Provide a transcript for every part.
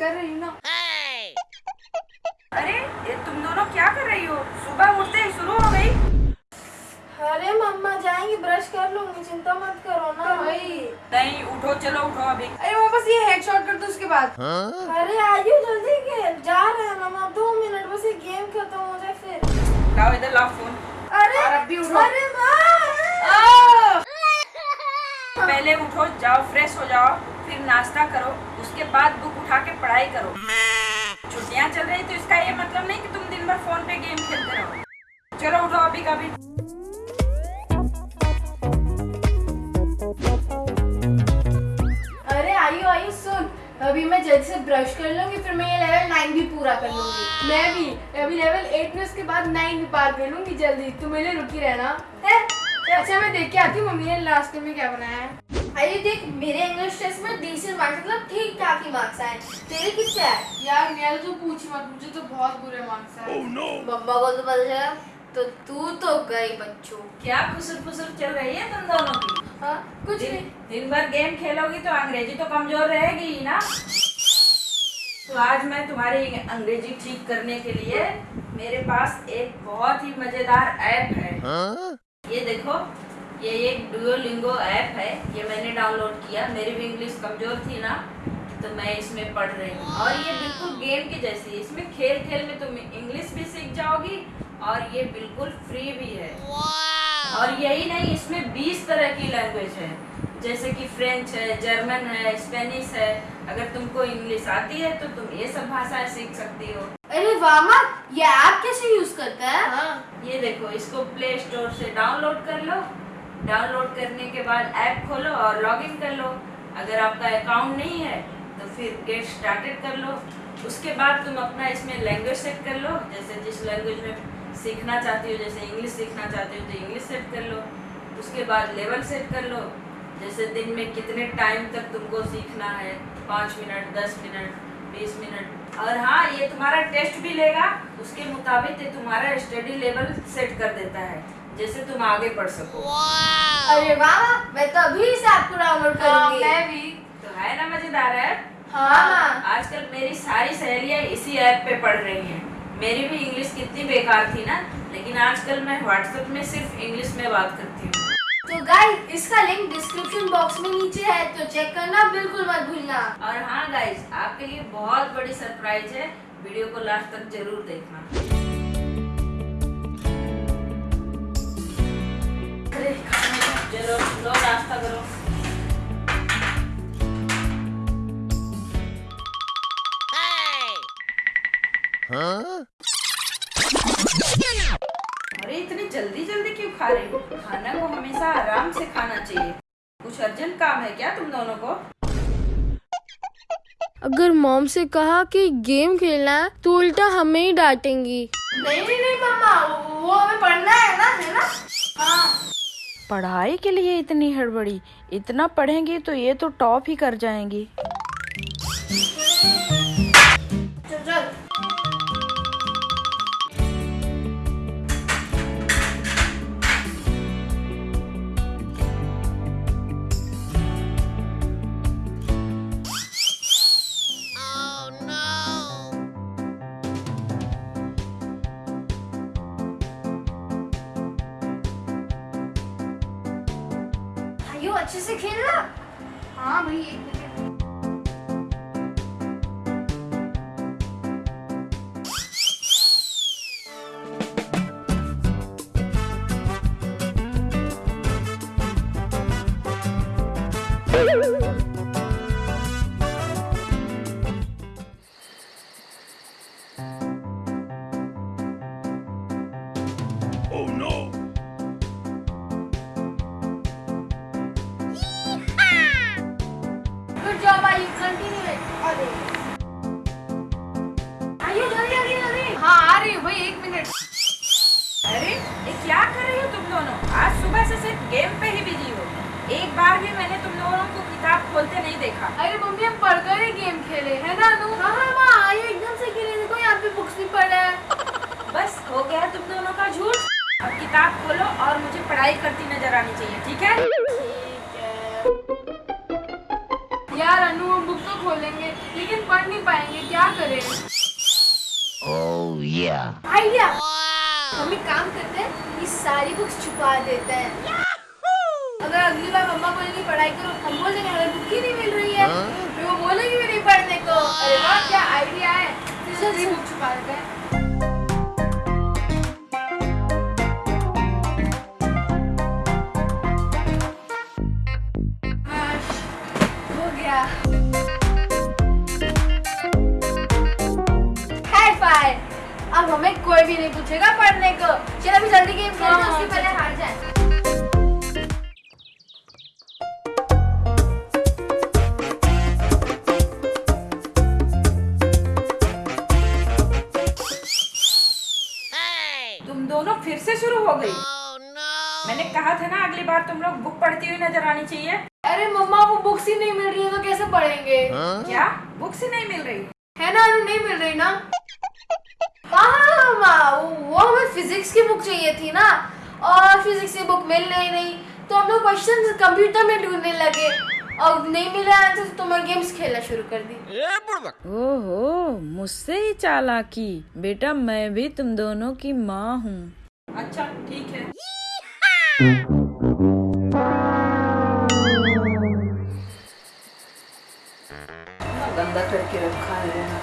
कर रही हूँ ना। अरे ये तुम दोनों क्या कर रही हो? सुबह उठते ही शुरू हो गई। अरे मम्मा जाएँगे ब्रश कर लूँगी। चिंता मत करो ना। भाई नहीं उठो चलो उठो अभी। अरे बाद अरे आयु जल्दी के जा रहे हैं मम्मा दो मिनट बस ये गेम खत्म हो जाए फिर। लाओ इधर लाओ फ़ोन अरे उठो। अरे माँ पहले उठो जाओ फ्रेश हो जाओ फिर नाश्ता करो उसके बाद बुक उठा के पढ़ाई करो। छुट्टियाँ चल रही तो इसका ये मतलब नहीं कि तुम दिन भर फ़ोन पे गेम खेलते रहो। चलो उठो अभी कभी अरे आयु आयु अभी मैं जल्दी से ब्रश कर लूँगी फिर मैं ये लेवल नाइन भी पूरा कर लूँगी। मैं भी अभी लेवल एट में उसके बाद नाइन भी पार कर लूँगी जल्दी। तू मेरे रुकी रहना। है? अच्छा मैं देख के आती हूँ मम्मी ने लास्ट में क्या बनाया है। अरे देख मेरे इंग्लिश टेस्ट में डिसेंट मार्क्स मतलब ठीक ठाक ही मार्क्स आए। तेरे कितने आए? यार मेरा तो पूछ मत मुझे तो बहुत बुरे मार्क्स आए। मम्मा को तो पता चला। तो तू तो गई बच्चों। क्या फुसर फुसर चल रही है तुम दोनों की? हाँ कुछ दिन, नहीं। दिन भर गेम खेलोगी तो अंग्रेज़ी तो कमज़ोर रहेगी ही ना। तो आज मैं तुम्हारी अंग्रेज़ी ठीक करने के लिए मेरे पास एक बहुत ही मज़ेदार ऐप है। ये देखो ये एक डुओलिंगो ऐप है। ये मैंने डाउनलोड किया। मेरी भी इंग्लिश कमज़ोर थी ना तो मैं इसमें पढ़ रही हूँ। और ये बिल्कुल गेम की जैसी है। इसमें खेल खेल में तुम इंग्लिश भी सीख जाओगी और ये बिल्कुल फ्री भी है। और यही नहीं इसमें 20 तरह की लैंग्वेज है। जैसे कि फ्रेंच है जर्मन है स्पेनिश है। अगर तुमको इंग्लिश आती है तो तुम ये सब भाषाएँ सीख सकती हो। अरे वामा ये ऐप कैसे यूज़ करता है? हाँ ये देखो इसको प्ले स्टोर से डाउनलोड कर लो। डाउनलोड करने के बाद ऐप खोलो और लॉगिन कर लो। अगर आपका अकाउंट नहीं है तो फिर गेट स्टार्टेड कर लो। उसके बाद तुम अपना इसमें लैंग्वेज सेट कर लो। जैसे जिस लैंग्वेज में सीखना चाहती हो जैसे इंग्लिश सीखना चाहती हो तो इंग्लिश सेट कर लो। उसके बाद लेवल सेट कर लो। जैसे दिन में कितने टाइम तक तुमको सीखना है? पाँच मिनट दस मिनट बीस मिनट। और हाँ ये तुम्हारा टेस्ट भी लेगा। उसके मुताबिक ये तुम्हारा स्टडी लेवल सेट कर देता है जैसे तुम आगे पढ़ सको। अरे वाह मैं तो अभी इस ऐप को डाउनलोड हाँ, करूँगी। मैं भी। तो है ना मज़ेदार है हाँ। आजकल मेरी सारी सहेलियाँ इसी ऐप पे पढ़ रही हैं। मेरी भी इंग्लिश कितनी बेकार थी ना लेकिन आजकल मैं व्हाट्सएप में सिर्फ़ इंग्लिश में बात करती हूँ। तो गाइस इसका लिंक डिस्क्रिप्शन बॉक्स में नीचे है तो चेक करना बिल्कुल मत भूलना। और हाँ गाइज़ आपके लिए बहुत बड़ी सरप्राइज़ है वीडियो को लास्ट तक ज़रूर देखना। चलो लो नाश्ता करो। अरे इतनी जल्दी जल्दी क्यों खा रही हो? खाना को हमेशा आराम से खाना चाहिए। कुछ अर्जेंट काम है क्या तुम दोनों को? अगर मॉम से कहा कि गेम खेलना है तो उल्टा हमें ही डांटेंगी। नहीं नहीं नहीं मम्मा वो हमें पढ़ना है ना है ना? हाँ। पढ़ाई के लिए इतनी हड़बड़ी। इतना पढ़ेंगी तो ये तो टॉप ही कर जाएँगी। अच्छे से खेलना? हाँ भाई खोलते नहीं देखा। अरे मम्मी हम पढ़कर ही गेम खेले है ना अनु? हाँ, हाँ, हाँ माँ एकदम से खेले देखो यहाँ पे बुक्स भी रहा है। बस हो गया तुम दोनों का झूठ। अब किताब खोलो और मुझे पढ़ाई करती नज़र आनी चाहिए ठीक है? यार अनु हम बुक तो खोलेंगे लेकिन पढ़ नहीं पाएँगे क्या करें? Oh, आइडिया हम एक मम्मी काम करते हैं ये सारी बुक्स छुपा देते हैं। अगर अगली बार मम्मा बोलेंगे पढ़ाई करो हम बोल देंगे हमें बुक ही नहीं मिल रही है। फिर वो बोलेगी भी नहीं पढ़ने को। अरे वाह क्या आइडिया है। छुपा देते हैं। गई। मैंने कहा था ना अगली बार तुम लोग बुक पढ़ती हुई नज़र आनी चाहिए। अरे मम्मा वो बुक्स ही नहीं मिल रही है तो कैसे पढ़ेंगे? क्या? बुक्स ही नहीं मिल रही। है ना अनु नहीं मिल रही ना? हाँ वो हमें फिजिक्स की बुक चाहिए थी ना। और फिजिक्स की बुक मिल रही नहीं तो हम लोग क्वेश्चन कंप्यूटर में ढूँढने लगे। और नहीं मिला आंसर तो मैं गेम्स खेलना शुरू कर दी। ओहो मुझसे ही चालाकी। बेटा मैं भी तुम दोनों की माँ हूँ। अच्छा ठीक है। गंदा करके रखा है।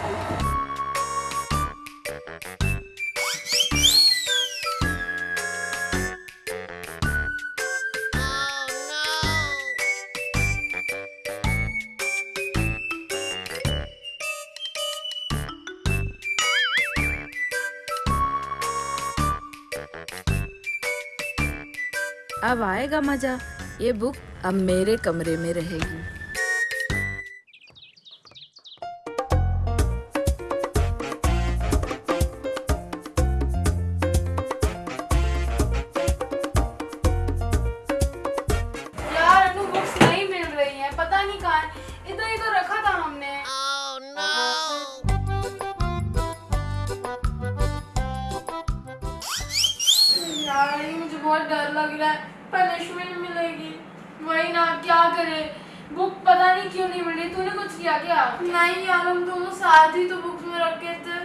अब आएगा मज़ा। ये बुक अब मेरे कमरे में रहेगी। बहुत डर लग रहा है। पनिशमेंट मिलेगी। वही ना क्या करे? बुक पता नहीं क्यों नहीं मिल। रही तूने कुछ किया क्या? नहीं यार हम दोनों साथ ही तो बुक में रखे थे।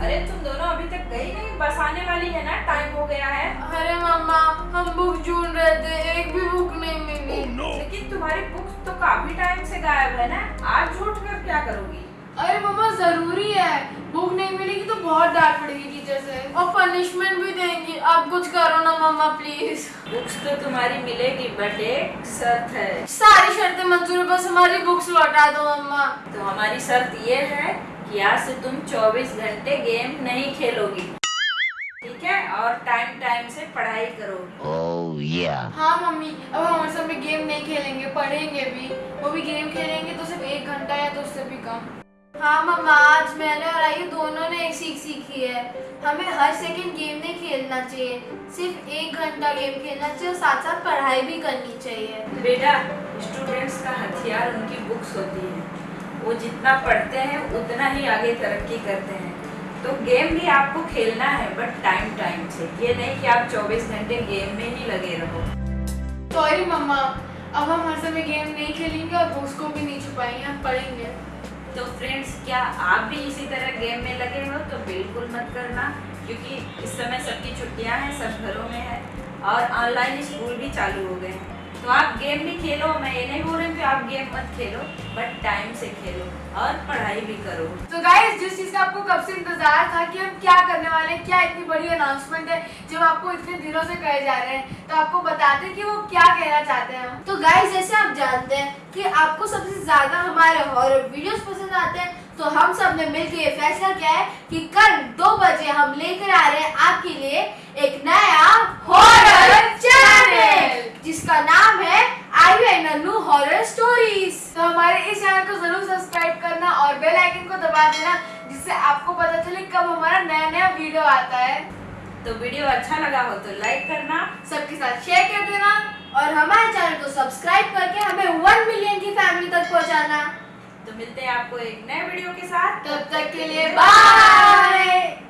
अरे तुम दोनों अभी तक गई नहीं? बस आने वाली है ना? टाइम हो गया है। अरे मम्मा हम बुक ढूंढ रहे थे। एक भी बुक नहीं मिली। लेकिन तुम्हारी बुक्स तो काफ़ी टाइम से गायब है ना? आज झूठ कर क्या करोगी? अरे मम्मा ज़रूरी है। बुक नहीं मिलेगी तो बहुत डांट पड़ेगी टीचर से। और पनिशमेंट भी देंगी। आप कुछ करो ना मम्मा प्लीज़ बुक्स तो तुम्हारी मिलेगी बट एक शर्त है। सारी शर्तें मंजूर है बस हमारी बुक्स लौटा दो मम्मा। तो हमारी शर्त ये है कि आज से तुम 24 घंटे गेम नहीं खेलोगी। ठीक है? और टाइम टाइम से पढ़ाई करोगी। हाँ मम्मी। अब हम हमारे साथ में गेम नहीं खेलेंगे पढ़ेंगे भी। वो भी गेम खेलेंगे तो सिर्फ़ एक घंटा या तो उससे भी कम। हाँ मम्मा आज मैंने और आयु दोनों ने एक सीख सीखी है। हमें हर सेकंड गेम नहीं खेलना चाहिए सिर्फ़ एक घंटा गेम खेलना चाहिए और साथ साथ पढ़ाई भी करनी चाहिए। बेटा स्टूडेंट्स का हथियार उनकी बुक्स होती है। वो जितना पढ़ते हैं उतना ही आगे तरक्की करते हैं। तो गेम भी आपको खेलना है बट टाइम टाइम से। ये नहीं कि आप 24 घंटे गेम में ही लगे रहो। सॉरी मम्मा। अब हम हर समय गेम नहीं खेलेंगे और बुक्स को भी नहीं छुपाएँगे हम पढ़ेंगे। तो फ्रेंड्स क्या आप भी इसी तरह गेम में लगे हो? तो बिल्कुल मत करना, क्योंकि इस समय सबकी छुट्टियाँ हैं, सब घरों में है और ऑनलाइन स्कूल भी चालू हो गए हैं। तो आप गेम भी खेलो मैं ये नहीं बोल रही हूँ कि आप गेम मत खेलो बट टाइम से खेलो और पढ़ाई भी करो। तो गाइस जिस चीज़ का आपको कब से इंतज़ार था कि हम क्या करने वाले हैं क्या इतनी बड़ी अनाउंसमेंट है जो आपको इतने दिनों से कहे जा रहे हैं तो आपको बताते हैं कि वो क्या कहना चाहते हैं हम। तो गाइस जैसे आप जानते हैं कि आपको सबसे ज़्यादा हमारे हॉरर वीडियोस पसंद आते हैं तो हम सबने मिलकर ये फैसला किया है कि कल दो बजे हम लेकर आ रहे हैं आपके लिए एक नया हॉरर चैनल जिसका नाम है I and Anu horror stories तो हमारे इस चैनल को ज़रूर सब्सक्राइब करना और बेल आइकन को दबा देना जिससे आपको पता चले कब हमारा नया नया वीडियो आता है। तो वीडियो अच्छा लगा हो तो लाइक करना। सबके साथ शेयर कर देना और हमारे चैनल को सब्सक्राइब करके हमें वन मिलियन की फैमिली तक पहुंचाना। तो मिलते हैं आपको एक नए वीडियो के साथ। तब तक के लिए बाय